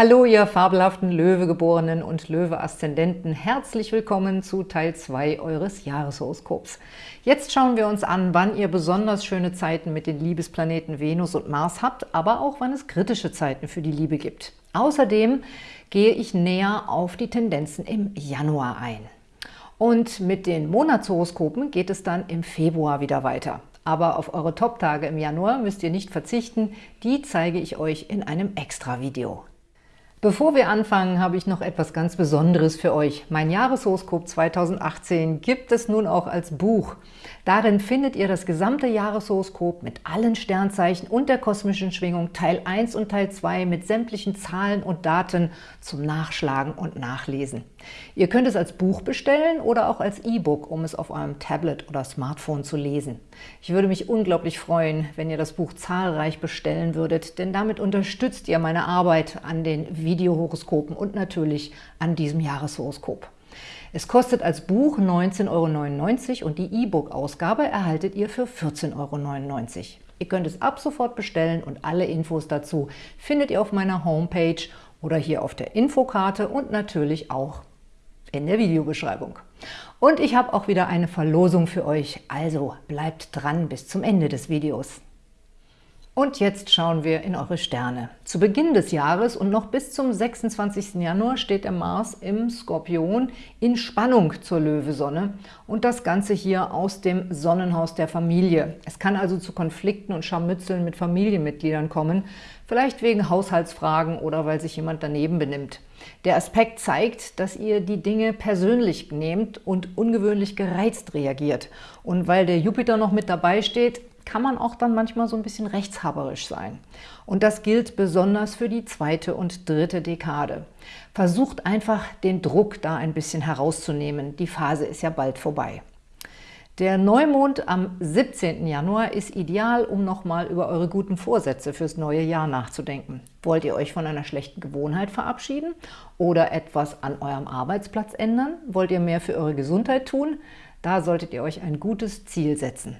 Hallo, ihr fabelhaften Löwegeborenen und Löwe-Aszendenten. Herzlich willkommen zu Teil 2 eures Jahreshoroskops. Jetzt schauen wir uns an, wann ihr besonders schöne Zeiten mit den Liebesplaneten Venus und Mars habt, aber auch wann es kritische Zeiten für die Liebe gibt. Außerdem gehe ich näher auf die Tendenzen im Januar ein. Und mit den Monatshoroskopen geht es dann im Februar wieder weiter. Aber auf eure Top-Tage im Januar müsst ihr nicht verzichten, die zeige ich euch in einem Extra-Video. Bevor wir anfangen, habe ich noch etwas ganz Besonderes für euch. Mein Jahreshoroskop 2018 gibt es nun auch als Buch. Darin findet ihr das gesamte Jahreshoroskop mit allen Sternzeichen und der kosmischen Schwingung Teil 1 und Teil 2 mit sämtlichen Zahlen und Daten zum Nachschlagen und Nachlesen. Ihr könnt es als Buch bestellen oder auch als E-Book, um es auf eurem Tablet oder Smartphone zu lesen. Ich würde mich unglaublich freuen, wenn ihr das Buch zahlreich bestellen würdet, denn damit unterstützt ihr meine Arbeit an den Videohoroskopen und natürlich an diesem Jahreshoroskop. Es kostet als Buch 19,99 Euro und die E-Book-Ausgabe erhaltet ihr für 14,99 Euro. Ihr könnt es ab sofort bestellen und alle Infos dazu findet ihr auf meiner Homepage oder hier auf der Infokarte und natürlich auch in der Videobeschreibung. Und ich habe auch wieder eine Verlosung für euch, also bleibt dran bis zum Ende des Videos. Und jetzt schauen wir in eure Sterne. Zu Beginn des Jahres und noch bis zum 26. Januar steht der Mars im Skorpion in Spannung zur Löwesonne und das Ganze hier aus dem Sonnenhaus der Familie. Es kann also zu Konflikten und Scharmützeln mit Familienmitgliedern kommen, vielleicht wegen Haushaltsfragen oder weil sich jemand daneben benimmt. Der Aspekt zeigt, dass ihr die Dinge persönlich nehmt und ungewöhnlich gereizt reagiert. Und weil der Jupiter noch mit dabei steht, kann man auch dann manchmal so ein bisschen rechtshaberisch sein. Und das gilt besonders für die zweite und dritte Dekade. Versucht einfach, den Druck da ein bisschen herauszunehmen. Die Phase ist ja bald vorbei. Der Neumond am 17. Januar ist ideal, um nochmal über eure guten Vorsätze fürs neue Jahr nachzudenken. Wollt ihr euch von einer schlechten Gewohnheit verabschieden oder etwas an eurem Arbeitsplatz ändern? Wollt ihr mehr für eure Gesundheit tun? Da solltet ihr euch ein gutes Ziel setzen.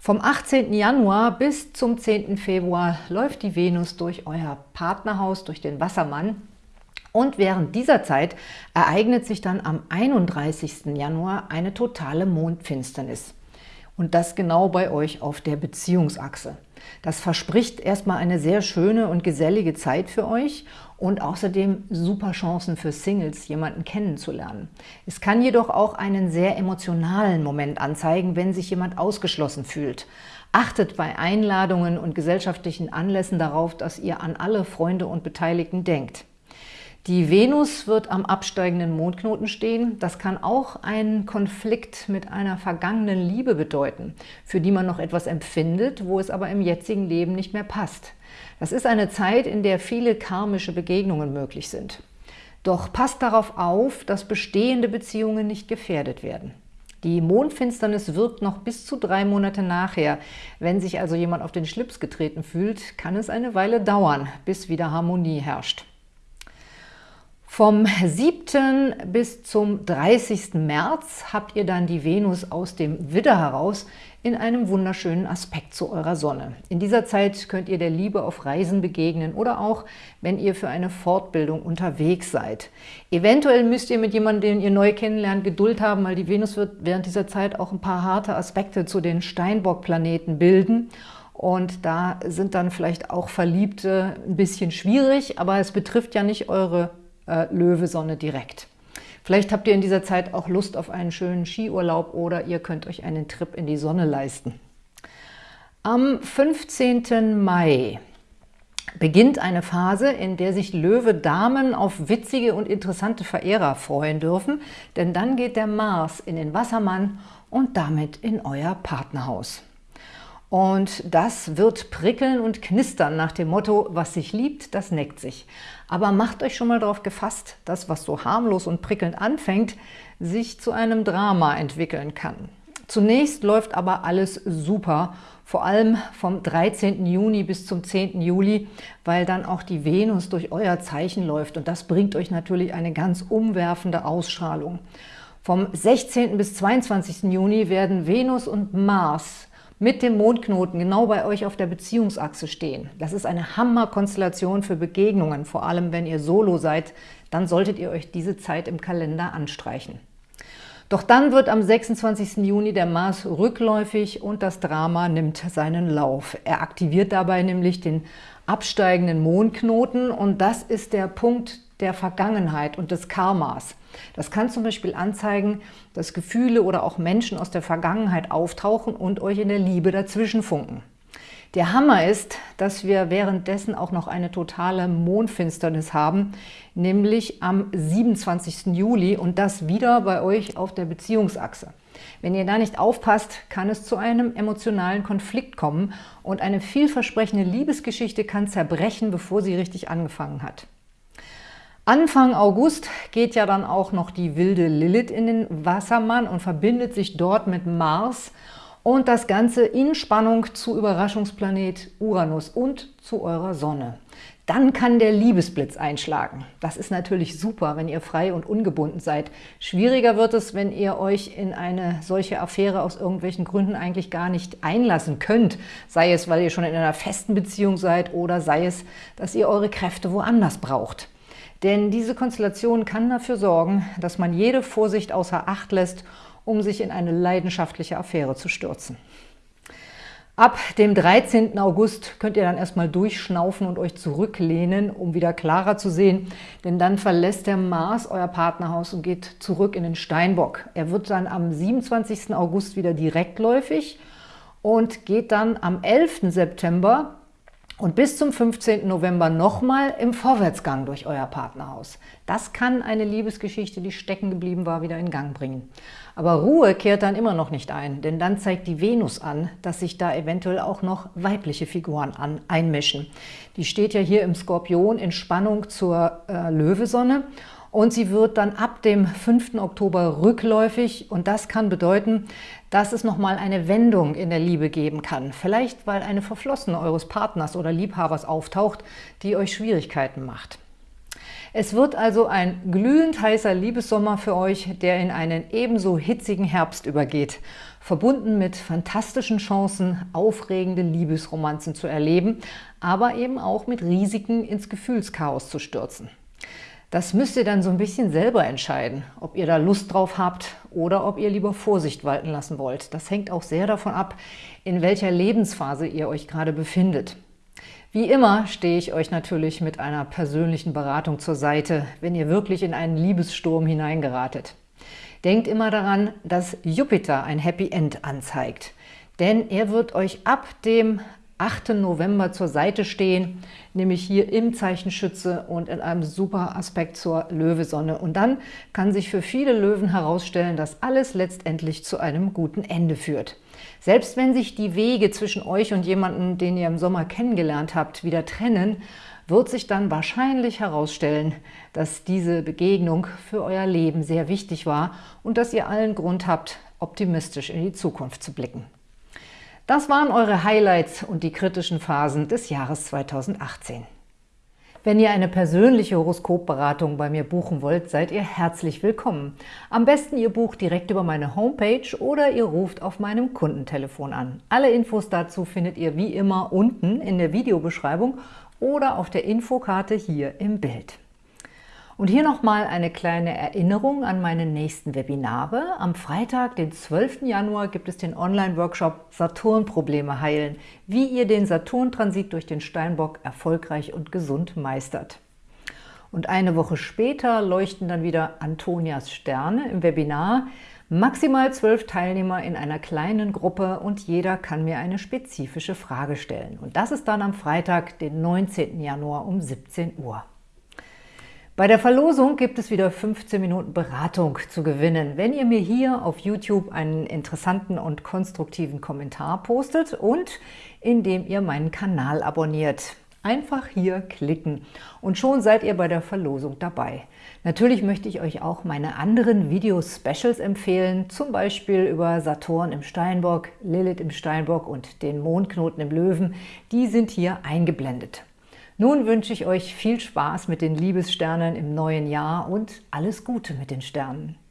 Vom 18. Januar bis zum 10. Februar läuft die Venus durch euer Partnerhaus, durch den Wassermann. Und während dieser Zeit ereignet sich dann am 31. Januar eine totale Mondfinsternis. Und das genau bei euch auf der Beziehungsachse. Das verspricht erstmal eine sehr schöne und gesellige Zeit für euch und außerdem super Chancen für Singles, jemanden kennenzulernen. Es kann jedoch auch einen sehr emotionalen Moment anzeigen, wenn sich jemand ausgeschlossen fühlt. Achtet bei Einladungen und gesellschaftlichen Anlässen darauf, dass ihr an alle Freunde und Beteiligten denkt. Die Venus wird am absteigenden Mondknoten stehen. Das kann auch einen Konflikt mit einer vergangenen Liebe bedeuten, für die man noch etwas empfindet, wo es aber im jetzigen Leben nicht mehr passt. Das ist eine Zeit, in der viele karmische Begegnungen möglich sind. Doch passt darauf auf, dass bestehende Beziehungen nicht gefährdet werden. Die Mondfinsternis wirkt noch bis zu drei Monate nachher. Wenn sich also jemand auf den Schlips getreten fühlt, kann es eine Weile dauern, bis wieder Harmonie herrscht. Vom 7. bis zum 30. März habt ihr dann die Venus aus dem Widder heraus in einem wunderschönen Aspekt zu eurer Sonne. In dieser Zeit könnt ihr der Liebe auf Reisen begegnen oder auch, wenn ihr für eine Fortbildung unterwegs seid. Eventuell müsst ihr mit jemandem, den ihr neu kennenlernt, Geduld haben, weil die Venus wird während dieser Zeit auch ein paar harte Aspekte zu den Steinbock-Planeten bilden. Und da sind dann vielleicht auch Verliebte ein bisschen schwierig, aber es betrifft ja nicht eure äh, Löwesonne direkt. Vielleicht habt ihr in dieser Zeit auch Lust auf einen schönen Skiurlaub oder ihr könnt euch einen Trip in die Sonne leisten. Am 15. Mai beginnt eine Phase, in der sich Löwe-Damen auf witzige und interessante Verehrer freuen dürfen, denn dann geht der Mars in den Wassermann und damit in euer Partnerhaus. Und das wird prickeln und knistern nach dem Motto, was sich liebt, das neckt sich. Aber macht euch schon mal darauf gefasst, dass was so harmlos und prickelnd anfängt, sich zu einem Drama entwickeln kann. Zunächst läuft aber alles super, vor allem vom 13. Juni bis zum 10. Juli, weil dann auch die Venus durch euer Zeichen läuft und das bringt euch natürlich eine ganz umwerfende Ausstrahlung. Vom 16. bis 22. Juni werden Venus und Mars mit dem Mondknoten genau bei euch auf der Beziehungsachse stehen. Das ist eine Hammerkonstellation für Begegnungen, vor allem wenn ihr solo seid, dann solltet ihr euch diese Zeit im Kalender anstreichen. Doch dann wird am 26. Juni der Mars rückläufig und das Drama nimmt seinen Lauf. Er aktiviert dabei nämlich den absteigenden Mondknoten und das ist der Punkt der Vergangenheit und des Karmas. Das kann zum Beispiel anzeigen, dass Gefühle oder auch Menschen aus der Vergangenheit auftauchen und euch in der Liebe dazwischen funken. Der Hammer ist, dass wir währenddessen auch noch eine totale Mondfinsternis haben, nämlich am 27. Juli und das wieder bei euch auf der Beziehungsachse. Wenn ihr da nicht aufpasst, kann es zu einem emotionalen Konflikt kommen und eine vielversprechende Liebesgeschichte kann zerbrechen, bevor sie richtig angefangen hat. Anfang August geht ja dann auch noch die wilde Lilith in den Wassermann und verbindet sich dort mit Mars und das Ganze in Spannung zu Überraschungsplanet Uranus und zu eurer Sonne. Dann kann der Liebesblitz einschlagen. Das ist natürlich super, wenn ihr frei und ungebunden seid. Schwieriger wird es, wenn ihr euch in eine solche Affäre aus irgendwelchen Gründen eigentlich gar nicht einlassen könnt. Sei es, weil ihr schon in einer festen Beziehung seid oder sei es, dass ihr eure Kräfte woanders braucht. Denn diese Konstellation kann dafür sorgen, dass man jede Vorsicht außer Acht lässt, um sich in eine leidenschaftliche Affäre zu stürzen. Ab dem 13. August könnt ihr dann erstmal durchschnaufen und euch zurücklehnen, um wieder klarer zu sehen, denn dann verlässt der Mars euer Partnerhaus und geht zurück in den Steinbock. Er wird dann am 27. August wieder direktläufig und geht dann am 11. September und bis zum 15. November nochmal im Vorwärtsgang durch euer Partnerhaus. Das kann eine Liebesgeschichte, die stecken geblieben war, wieder in Gang bringen. Aber Ruhe kehrt dann immer noch nicht ein, denn dann zeigt die Venus an, dass sich da eventuell auch noch weibliche Figuren an, einmischen. Die steht ja hier im Skorpion in Spannung zur äh, Löwesonne und sie wird dann ab dem 5. Oktober rückläufig und das kann bedeuten, dass es nochmal eine Wendung in der Liebe geben kann. Vielleicht, weil eine Verflossene eures Partners oder Liebhabers auftaucht, die euch Schwierigkeiten macht. Es wird also ein glühend heißer Liebessommer für euch, der in einen ebenso hitzigen Herbst übergeht, verbunden mit fantastischen Chancen, aufregende Liebesromanzen zu erleben, aber eben auch mit Risiken ins Gefühlschaos zu stürzen. Das müsst ihr dann so ein bisschen selber entscheiden, ob ihr da Lust drauf habt oder ob ihr lieber Vorsicht walten lassen wollt. Das hängt auch sehr davon ab, in welcher Lebensphase ihr euch gerade befindet. Wie immer stehe ich euch natürlich mit einer persönlichen Beratung zur Seite, wenn ihr wirklich in einen Liebessturm hineingeratet. Denkt immer daran, dass Jupiter ein Happy End anzeigt. Denn er wird euch ab dem 8. November zur Seite stehen, nämlich hier im Zeichen Schütze und in einem super Aspekt zur Löwesonne. Und dann kann sich für viele Löwen herausstellen, dass alles letztendlich zu einem guten Ende führt. Selbst wenn sich die Wege zwischen euch und jemandem, den ihr im Sommer kennengelernt habt, wieder trennen, wird sich dann wahrscheinlich herausstellen, dass diese Begegnung für euer Leben sehr wichtig war und dass ihr allen Grund habt, optimistisch in die Zukunft zu blicken. Das waren eure Highlights und die kritischen Phasen des Jahres 2018. Wenn ihr eine persönliche Horoskopberatung bei mir buchen wollt, seid ihr herzlich willkommen. Am besten ihr bucht direkt über meine Homepage oder ihr ruft auf meinem Kundentelefon an. Alle Infos dazu findet ihr wie immer unten in der Videobeschreibung oder auf der Infokarte hier im Bild. Und hier nochmal eine kleine Erinnerung an meine nächsten Webinare. Am Freitag, den 12. Januar, gibt es den Online-Workshop Saturn-Probleme heilen, wie ihr den Saturn-Transit durch den Steinbock erfolgreich und gesund meistert. Und eine Woche später leuchten dann wieder Antonias Sterne im Webinar. Maximal zwölf Teilnehmer in einer kleinen Gruppe und jeder kann mir eine spezifische Frage stellen. Und das ist dann am Freitag, den 19. Januar um 17 Uhr. Bei der Verlosung gibt es wieder 15 Minuten Beratung zu gewinnen, wenn ihr mir hier auf YouTube einen interessanten und konstruktiven Kommentar postet und indem ihr meinen Kanal abonniert. Einfach hier klicken und schon seid ihr bei der Verlosung dabei. Natürlich möchte ich euch auch meine anderen Video-Specials empfehlen, zum Beispiel über Saturn im Steinbock, Lilith im Steinbock und den Mondknoten im Löwen. Die sind hier eingeblendet. Nun wünsche ich euch viel Spaß mit den Liebessternen im neuen Jahr und alles Gute mit den Sternen.